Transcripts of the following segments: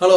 Hello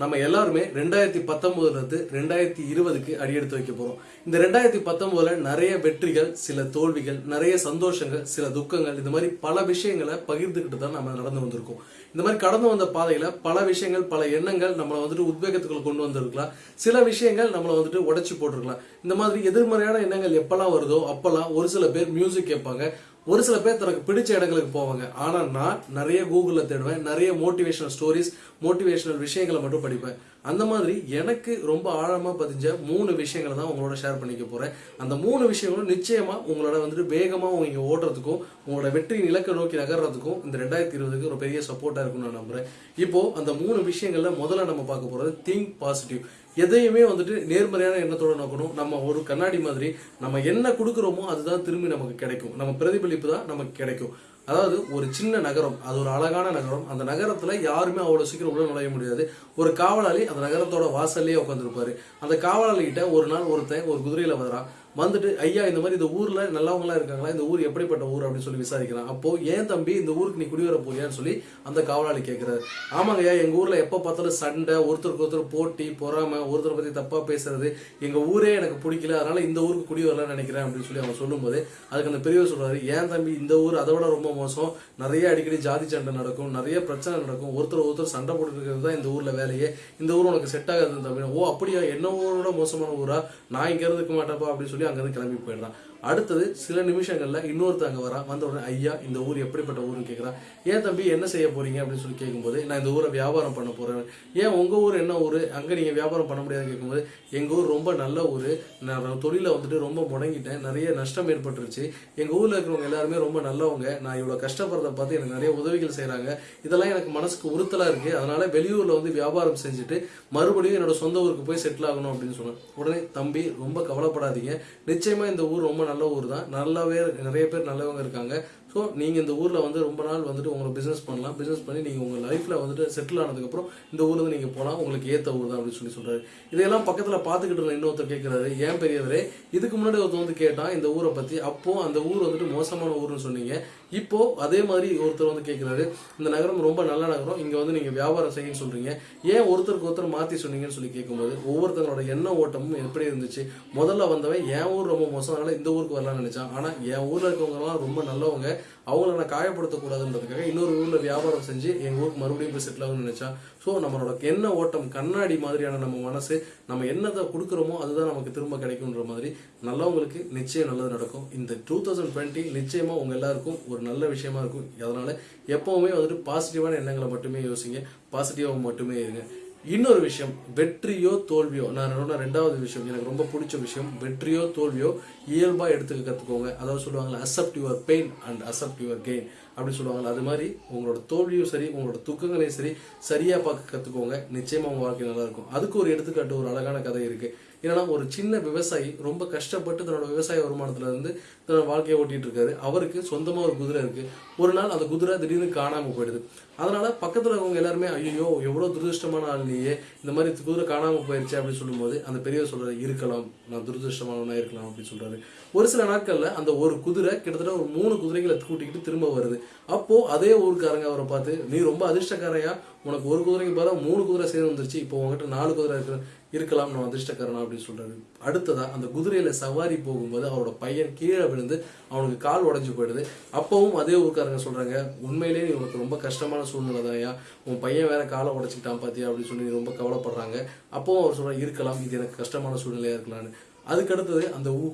நம்ம எல்லாருமே ரெண்டாயிரத்தி பத்தொன்பதுல இருந்து ரெண்டாயிரத்தி இருபதுக்கு அடியெடுத்து வைக்க போறோம். இந்த ரெண்டாயிரத்தி பத்தொன்பதுல நிறைய வெற்றிகள் சில தோல்விகள் நிறைய சந்தோஷங்கள் சில துக்கங்கள் இந்த மாதிரி பல விஷயங்களை பகிர்ந்துக்கிட்டு தான் நம்ம நடந்து வந்திருக்கோம். இந்த மாதிரி கடந்து வந்த பாதையில பல விஷயங்கள் பல எண்ணங்கள் நம்மளை வந்துட்டு உத்வேகத்துக்குள்ள கொண்டு வந்திருக்கலாம். சில விஷயங்கள் நம்மளை வந்துட்டு உடைச்சு போட்டிருக்கலாம். இந்த மாதிரி எதிர்மறையான எண்ணங்கள் எப்பெல்லாம் வருதோ அப்பெல்லாம் ஒரு சில பேர் மியூசிக் கேட்பாங்க. ஒரு சில பேர் தனக்கு பிடிச்ச இடங்களுக்கு போவாங்க. ஆனால் நான் நிறைய கூகுளில் தேடுவேன் நிறைய மோட்டிவேஷனல் ஸ்டோரிஸ் மோட்டிவேஷனல் விஷயங்களை மட்டும் படிப்பேன். அந்த மாதிரி எனக்கு ரொம்ப ஆழமாக பதிஞ்ச மூணு விஷயங்களை தான் உங்களோட ஷேர் பண்ணிக்க போகிறேன் அந்த மூணு விஷயங்களும் நிச்சயமாக உங்களோட வந்துட்டு வேகமாக இங்கே ஓடுறதுக்கும் உங்களோட வெற்றி இலக்கை நோக்கி நகர்றதுக்கும் இந்த ரெண்டாயிரத்தி இருபதுக்கு ஒரு பெரிய சப்போர்ட்டாக இருக்கும்னு நான் நம்புறேன். இப்போது அந்த மூணு விஷயங்களில் முதல்ல நம்ம பார்க்க போகிறது திங்க் பாசிட்டிவ் எதையுமே வந்துட்டு நேர்மறையான எண்ணத்தோட நோக்கணும். நம்ம ஒரு கண்ணாடி மாதிரி நம்ம என்ன கொடுக்குறோமோ அதுதான் திரும்பி நமக்கு கிடைக்கும். நம்ம பிரதிபலிப்பு தான் நமக்கு கிடைக்கும். அதாவது ஒரு சின்ன நகரம் அது ஒரு அழகான நகரம். அந்த நகரத்துல யாருமே அவ்வளவு சீக்கிரம் உள்ள நுழைய முடியாது. ஒரு காவலாளி அந்த நகரத்தோட வாசல்லையே உட்காந்துருப்பாரு அந்த காவலாளி கிட்ட ஒரு நாள் ஒருத்தன் ஒரு குதிரையில வரான் வந்துட்டு ஐயா இந்த மாதிரி இந்த ஊர்ல நல்லவங்களா இருக்காங்களா? இந்த ஊர் எப்படிப்பட்ட ஊர்? அப்படின்னு சொல்லி விசாரிக்கிறான். அப்போ ஏன் தம்பி இந்த ஊருக்கு நீ குடிவர போறியான்னு சொல்லி அந்த காவலாளி கேட்கிறாரு ஆமாங்க ஐயா எங்க ஊர்ல எப்ப பார்த்தாலும் சண்டை ஒருத்தருக்கு ஒருத்தர் போட்டி பொறாம ஒருத்தரை பத்தி தப்பா பேசுறது. எங்க ஊரே எனக்கு பிடிக்கல அதனால இந்த ஊருக்கு குடி வரலாம்னு நினைக்கிறேன் அப்படின்னு சொல்லி அவன் சொல்லும்போது அதுக்கு அந்த பெரியவர் சொல்றாரு ஏன் தம்பி இந்த ஊர் அதை விட ரொம்ப மோசம். நிறைய அடிக்கடி ஜாதி சண்டை நடக்கும் நிறைய பிரச்சனை நடக்கும். ஒருத்தர் ஒருத்தர் சண்டை போட்டுருக்கிறது தான் இந்த ஊர்ல வேலையே. இந்த ஊர் உனக்கு செட் ஆகாது தம்பி. ஓ அப்படியா? என்ன ஊரோட மோசமான ஊரா? நான் இங்க இருந்துக்க மாட்டேப்பா அப்படின்னு சொல்லி அங்கேருந்து கிளம்பி போயிடுறான். அடுத்தது சில நிமிஷங்களில் இன்னொருத்தவங்க வரா வந்த உடனே ஐயா இந்த ஊர் எப்படிப்பட்ட ஊருன்னு கேட்குறா ஏன் தம்பி என்ன செய்ய போறீங்க? அப்படின்னு சொல்லி கேட்கும்போது நான் இந்த ஊரை வியாபாரம் பண்ண போறேன். ஏன் உங்க ஊர் என்ன ஊர்? அங்கே நீங்கள் வியாபாரம் பண்ண முடியாதுன்னு கேட்கும்போது எங்க ஊர் ரொம்ப நல்ல ஊர். நான் தொழிலை வந்துட்டு ரொம்ப முடங்கிட்டேன். நிறைய நஷ்டம் ஏற்பட்டுருச்சு. எங்க ஊர்ல இருக்கிறவங்க எல்லாருமே ரொம்ப நல்லவங்க. நான் இவ்வளோ கஷ்டப்படுறத பார்த்து எனக்கு நிறைய உதவிகள் செய்கிறாங்க இதெல்லாம் எனக்கு மனசுக்கு உறுத்தலாக இருக்கு. அதனால வெளியூர்ல வந்து வியாபாரம் செஞ்சுட்டு மறுபடியும் என்னோட சொந்த ஊருக்கு போய் செட்டில் ஆகணும் அப்படின்னு சொன்னேன். உடனே தம்பி ரொம்ப கவலைப்படாதீங்க. நிச்சயமா இந்த ஊர் ரொம்ப நல்ல ஊர் தான். நல்லாவே நிறைய பேர் நல்லவங்க இருக்காங்க. ஸோ நீங்கள் இந்த ஊரில் வந்து ரொம்ப நாள் வந்துட்டு உங்களை பிஸ்னஸ் பண்ணலாம். பிஸ்னஸ் பண்ணி நீங்கள் உங்கள் லைஃப்பில் வந்துட்டு செட்டில் ஆனதுக்கப்புறம் இந்த ஊர்லேருந்து நீங்கள் போகலாம் உங்களுக்கு ஏற்ற ஊர் தான் அப்படின்னு சொல்லி சொல்கிறாரு இதையெல்லாம் பக்கத்தில் பார்த்துக்கிட்டு இருந்த இன்னொருத்தர் கேட்குறாரு ஏன் பெரியவரே இதுக்கு முன்னாடி ஒருத்தர் வந்து கேட்டான் இந்த ஊரை பற்றி அப்போது அந்த ஊர் வந்துட்டு மோசமான ஊர்னு சொன்னீங்க. இப்போது அதே மாதிரி ஒருத்தர் வந்து கேட்குறாரு இந்த நகரம் ரொம்ப நல்ல நகரம். இங்கே வந்து நீங்கள் வியாபாரம் செய்யன்னு சொல்கிறீங்க ஏன் ஒருத்தருக்கு ஒருத்தர் மாற்றி சொன்னீங்கன்னு சொல்லி கேட்கும்போது ஒவ்வொருத்தங்களோட எண்ண ஓட்டமும் எப்படி இருந்துச்சு? முதல்ல வந்தவன் என் ஊர் ரொம்ப மோசம்? அதனால் இந்த ஊருக்கு வரலாம்னு நினைச்சான். ஆனால் என் ஊரில் இருக்கவங்கலாம் ரொம்ப நல்லவங்க. அவங்கள நான் காயப்படுத்தக்கூடாதுன்றதுக்காக இன்னொரு ஊரில் வியாபாரம் செஞ்சு எங்கள் ஊருக்கு மறுபடியும் போய் செட்டில் ஆகணும்னு நினைச்சான். ஸோ நம்மளோட என்ன ஓட்டம் கண்ணாடி மாதிரியான நம்ம மனசு நம்ம என்னதை கொடுக்குறோமோ அதுதான் நமக்கு திரும்ப கிடைக்குன்ற மாதிரி நல்லவங்களுக்கு நிச்சயம் நல்லது நடக்கும். இந்த டூ தௌசண்ட் டுவெண்ட்டி நிச்சயமாக உங்கள் எல்லாருக்கும் ஒரு நல்ல விஷயமா இருக்கும். அதனால எப்பவுமே வந்துட்டு பாசிட்டிவான எண்ணங்களை மட்டுமே யோசிங்க. பாசிட்டிவாக மட்டுமே இருங்க. இன்னொரு விஷயம் வெற்றியோ தோல்வியோ நான் சொன்ன ரெண்டாவது விஷயம் எனக்கு ரொம்ப பிடிச்ச விஷயம் வெற்றியோ தோல்வியோ இயல்பா எடுத்துக்க கத்துக்கோங்க. அதாவது சொல்லுவாங்க accept your pain and accept your gain அப்படி சொல்லுவாங்கல்ல அது மாதிரி உங்களோட தோல்வியும் சரி உங்களோட துக்கங்களையும் சரி சரியா பார்க்க கத்துக்கோங்க. நிச்சயமா உங்க வாழ்க்கை நல்லா இருக்கும். அதுக்கு ஒரு எடுத்துக்காட்டு ஒரு அழகான கதை இருக்கு. ஏன்னா ஒரு சின்ன விவசாயி ரொம்ப கஷ்டப்பட்டு தன்னோட விவசாய வருமானத்துல இருந்து தன்னோட வாழ்க்கையை ஓட்டிட்டு இருக்காரு அவருக்கு சொந்தமா ஒரு குதிரை இருக்கு. ஒரு நாள் அந்த குதிரை திடீர்னு காணாம போயிடுது. அதனால பக்கத்துல இருக்கவங்க எல்லாருமே ஐயோ எவ்வளவு துரதிருஷ்டமான ஆள் நீயே இந்த மாதிரி குதிரை காணாம போயிருச்சு அப்படின்னு சொல்லும்போது அந்த பெரியவர் சொல்றாரு இருக்கலாம் நான் துரதிருஷ்டமானவனா இருக்கலாம் அப்படின்னு சொல்றாரு. ஒரு சில நாட்கள்ல அந்த ஒரு குதிரை கிட்டத்தட்ட ஒரு மூணு குதிரைகளை கூட்டிக்கிட்டு திரும்ப வருது. அப்போ அதே ஊருக்காரங்க அவரை பார்த்து நீ ரொம்ப அதிர்ஷ்டக்காரையா? உனக்கு ஒரு குதிரைக்கு பதிலாக மூணு குதிரை சேர்ந்து வந்துருச்சு. இப்போ உங்ககிட்ட நாலு குதிரை இருக்கிற இருக்கலாம் நான் அதிர்ஷ்டக்காரனா? அப்படின்னு சொல்றாரு. அடுத்ததா அந்த குதிரையில சவாரி போகும்போது அவரோட பையன் கீழே விழுந்து அவனுக்கு கால் உடைஞ்சு போயிடுது. அப்பவும் அதே ஊருக்காரங்க சொல்றாங்க உண்மையிலேயே நீ உனக்கு ரொம்ப கஷ்டமான சூழ்நிலை தான்யா உன் பையன் வேற காலை உடைச்சிட்டான் பாத்தியா? அப்படின்னு சொல்லி ரொம்ப கவலைப்படுறாங்க. அப்பவும் அவர் சொல்றாரு இருக்கலாம் இது எனக்கு கஷ்டமான சூழ்நிலையா இருக்கலாம்னு. அதுக்கு அடுத்தது அந்த ஊ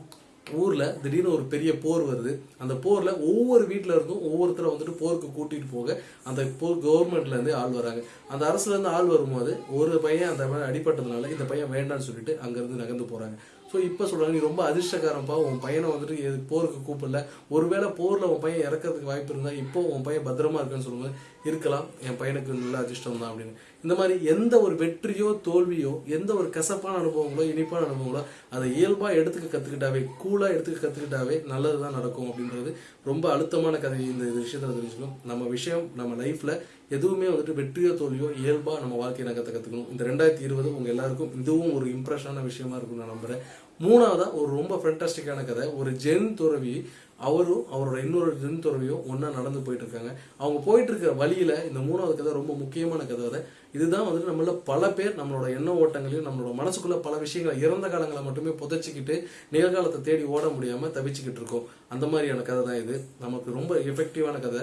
ஊர்ல திடீர்னு ஒரு பெரிய போர் வருது. அந்த போர்ல ஒவ்வொரு வீட்டில் இருந்தும் ஒவ்வொருத்தரை வந்துட்டு போருக்கு கூட்டிட்டு போக அந்த போர் கவர்மெண்ட்ல இருந்து ஆள் வராங்க. அந்த அரசுல இருந்து ஆள் வரும்போது ஒரு பையன் அந்த மாதிரி அடிபட்டதுனால இந்த பையன் வேண்டாம்னு சொல்லிட்டு அங்க இருந்து நகர்ந்து போறாங்க. ஸோ இப்போ சொல்கிறாங்க நீ ரொம்ப அதிர்ஷ்டக்காரன்ப்பா உன் பையனை வந்துட்டு எது போருக்கு கூப்பிடல. ஒருவேளை போரில் உன் பையன் இறக்கிறதுக்கு வாய்ப்பு இருந்தால் இப்போ உன் பையன் பத்திரமா இருக்கான்னு சொல்லும்போது இருக்கலாம். என் பையனுக்கு நல்ல அதிர்ஷ்டம் தான் அப்படின்னு. இந்த மாதிரி எந்த ஒரு வெற்றியோ தோல்வியோ எந்த ஒரு கசப்பான அனுபவங்களோ இனிப்பான அனுபவங்களோ அதை இயல்பாக எடுத்துக்க கற்றுக்கிட்டாவே கூலாக எடுத்துக்க கற்றுக்கிட்டாவே நல்லது தான் நடக்கும் அப்படின்றது ரொம்ப அழுத்தமான கதை இந்த விஷயத்தில் தெரிஞ்சுக்கணும். நம்ம விஷயம் நம்ம லைஃப்பில் எதுவுமே வந்துட்டு வெற்றியோ தோல்வியோ இயல்பாக நம்ம வாழ்க்கையை நகர்த்த கற்றுக்கணும் இந்த ரெண்டாயிரத்தி இருபது உங்கள் எல்லாருக்கும் இதுவும் ஒரு இம்ப்ரெஷனான விஷயமா இருக்கும் நான் நம்புகிறேன் மூணாவதாக ஒரு ரொம்ப ஃபென்டாஸ்டிக்கான கதை. ஒரு ஜென் துறவி அவரும் அவரோட இன்னொரு ஜென் துறவியும் ஒன்றா நடந்து போயிட்டு இருக்காங்க அவங்க போயிட்டு இருக்கிற வழியில் இந்த மூணாவது கதை ரொம்ப முக்கியமான கதை அதை. இதுதான் வந்துட்டு நம்மள பல பேர் நம்மளோட எண்ண ஓட்டங்களையும் நம்மளோட மனசுக்குள்ள பல விஷயங்களை இறந்த காலங்களை மட்டுமே புதைச்சிக்கிட்டு நிகழ்காலத்தை தேடி ஓட முடியாமல் தவிச்சுக்கிட்டு இருக்கோம். அந்த மாதிரியான கதை தான் இது. நமக்கு ரொம்ப எஃபெக்டிவான கதை.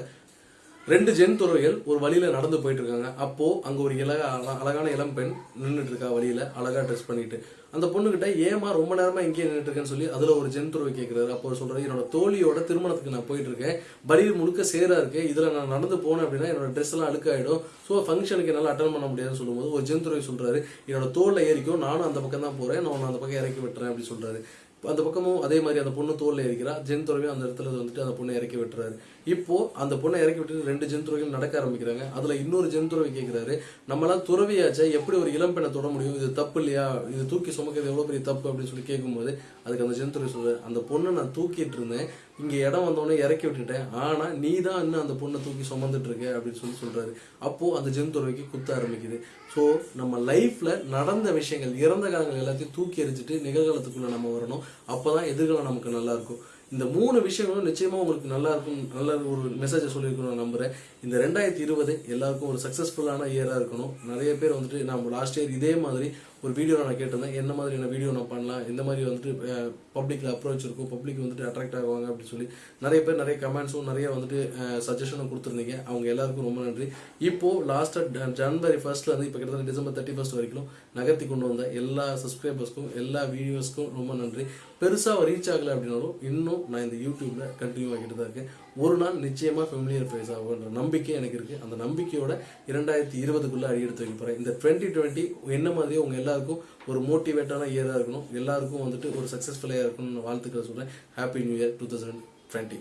ரெண்டு ஜென் துறவிகள் ஒரு வழியில் நடந்து போயிட்டு இருக்காங்க அப்போ அங்கே ஒரு இலக அழகான இளம் பெண் நின்றுட்டு இருக்கா வழியில அழகா ட்ரெஸ் பண்ணிட்டு. அந்த பொண்ணுக்கிட்ட ஏமா ரொம்ப நேரமாக இங்கே நின்றுட்டு இருக்கேன்னு சொல்லி அதில் ஒரு ஜென் துறவி கேட்குறாரு அப்போ அவர் என்னோட தோழியோட திருமணத்துக்கு நான் போயிட்டு இருக்கேன் வழியில் முழுக்க சேராக இருக்கேன் இதில் நான் நடந்து போனேன் அப்படின்னா என்னோட ட்ரெஸ் எல்லாம் அழுக்காயிடும். ஸோ ஃபங்க்ஷனுக்கு என்னால் அட்டன் பண்ண முடியாதுன்னு சொல்லும்போது ஒரு ஜென் துறவி சொல்கிறாரு என்னோட தோல்ல ஏறிக்கும் நானும் அந்த பக்கம் தான் போகிறேன் நான் உன்னை அந்த பக்கம் இறக்கி விட்டுறேன் அப்படின்னு சொல்கிறாரு அந்த பக்கமும் அதே மாதிரி அந்த பொண்ணு தோல்ல இருக்கிறா ஜென் துறவியும் அந்த இடத்துல வந்துட்டு அந்த பொண்ணை இறக்கி விட்டுறாரு. இப்போ அந்த பொண்ணை இறக்கி விட்டு ரெண்டு ஜென் துறவிகள் நடக்க ஆரம்பிக்கிறாங்க. அதுல இன்னொரு ஜென் துறவி கேட்கிறாரு நம்மளாம் துறவியாச்சா? எப்படி ஒரு இளம் பெண்ணை தொட முடியும்? இது தப்பு இல்லையா? இது தூக்கி சுமக்கிறது எவ்வளவு பெரிய தப்பு அப்படின்னு சொல்லி கேட்கும்போது அதுக்கு அந்த ஜென் துறவி சொல்றாரு அந்த பொண்ணை நான் தூக்கிட்டு இருந்தேன். இங்க இடம் வந்தோடனே இறக்கி விட்டுட்டேன். ஆனா நீ தான் இன்னும் அந்த பொண்ணை தூக்கி சுமந்துட்டு இருக்க அப்படின்னு சொல்லி சொல்றாரு. அப்போ அந்த ஜென் துறவிக்கு குத்த ஆரம்பிக்குது. ஸோ நம்ம லைஃப்ல நடந்த விஷயங்கள் இறந்த காலங்கள் எல்லாத்தையும் தூக்கி எறிஞ்சிட்டு நிகழ்காலத்துக்குள்ள நம்ம வரணும். அப்பதான் எதிர்காலம் நமக்கு நல்லா இருக்கும். இந்த மூணு விஷயங்களும் நிச்சயமா உங்களுக்கு நல்லா இருக்கும் நல்ல ஒரு மெசேஜை சொல்லியிருக்கணும் நான் நம்புறேன். இந்த ரெண்டாயிரத்தி இருபது எல்லாருக்கும் ஒரு சக்சஸ்ஃபுல்லான இயரா இருக்கணும். நிறைய பேர் வந்துட்டு நம்ம லாஸ்ட் இயர் இதே மாதிரி ஒரு வீடியோ நான் கேட்டிருந்தேன். என்ன மாதிரியான வீடியோ நான் பண்ணலாம்? எந்த மாதிரி வந்துட்டு பப்ளிக்கில் அப்ரோச் இருக்கும். பப்ளிக் வந்துட்டு அட்ராக்ட் ஆகுவாங்க அப்படின்னு சொல்லி நிறைய பேர் நிறைய கமெண்ட்ஸும் நிறைய வந்துட்டு சஜஷனும் கொடுத்துருந்தீங்க. அவங்க எல்லாருக்கும் ரொம்ப நன்றி. இப்போ லாஸ்ட்டாக ஜனவரி ஃபர்ஸ்ட்ல இருந்து இப்போ கிட்டத்தட்ட டிசம்பர் தேர்ட்டி ஃபர்ஸ்ட் வரைக்கும் நகர்த்தி கொண்டு வந்த எல்லா சப்ஸ்கிரைபர்ஸ்க்கும் எல்லா வீடியோஸ்க்கும் ரொம்ப நன்றி. பெருசாக ரீச் ஆகலை அப்படின்னாலும் இன்னும் நான் இந்த யூடியூப்ல கண்டினியூ ஆகிட்டு தான் இருக்கேன். ஒரு நாள் நிச்சயமாக ஃபெமிலியர் ஃபேஸ் ஆகுன்ற நம்பிக்கை எனக்கு இருக்குது அந்த நம்பிக்கையோட இரண்டாயிரத்தி இருபதுக்குள்ளே அடி எடுத்து வைக்க போகிறேன் இந்த டுவெண்ட்டி டுவெண்ட்டி என்ன மாதிரி உங்கள் எல்லாருக்கும் ஒரு மோட்டிவேட்டான இயராக இருக்கணும். எல்லாருக்கும் வந்துட்டு ஒரு சக்ஸஸ்ஃபுல்லாக இருக்கணும்னு வாழ்த்துக்களை சொல்கிறேன் happy new year two thousand twenty